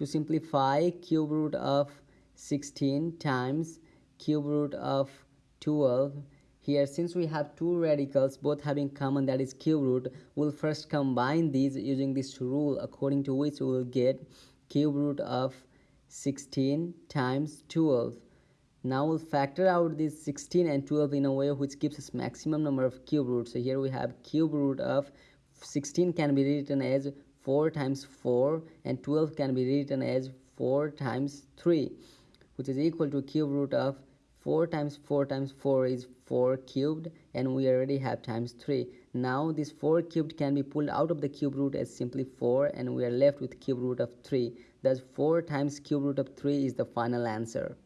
to simplify cube root of 16 times cube root of 12 here since we have two radicals both having common that is cube root we'll first combine these using this rule according to which we will get cube root of 16 times 12 now we'll factor out this 16 and 12 in a way which gives us maximum number of cube roots. So here we have cube root of 16 can be written as 4 times 4 and 12 can be written as 4 times 3 which is equal to cube root of 4 times 4 times 4 is 4 cubed and we already have times 3 now this 4 cubed can be pulled out of the cube root as simply 4 and we are left with cube root of 3 thus 4 times cube root of 3 is the final answer